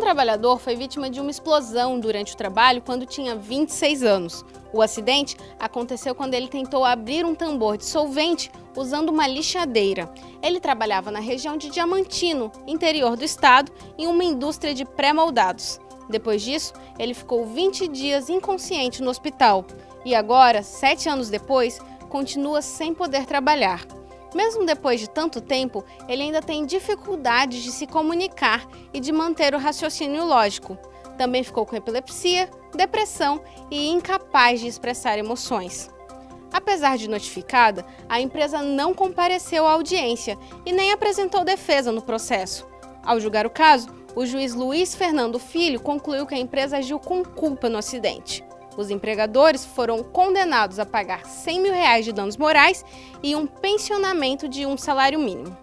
trabalhador foi vítima de uma explosão durante o trabalho quando tinha 26 anos. O acidente aconteceu quando ele tentou abrir um tambor de solvente usando uma lixadeira. Ele trabalhava na região de Diamantino, interior do estado, em uma indústria de pré-moldados. Depois disso, ele ficou 20 dias inconsciente no hospital e agora, sete anos depois, continua sem poder trabalhar. Mesmo depois de tanto tempo, ele ainda tem dificuldades de se comunicar e de manter o raciocínio lógico. Também ficou com epilepsia, depressão e incapaz de expressar emoções. Apesar de notificada, a empresa não compareceu à audiência e nem apresentou defesa no processo. Ao julgar o caso, o juiz Luiz Fernando Filho concluiu que a empresa agiu com culpa no acidente. Os empregadores foram condenados a pagar 100 mil reais de danos morais e um pensionamento de um salário mínimo.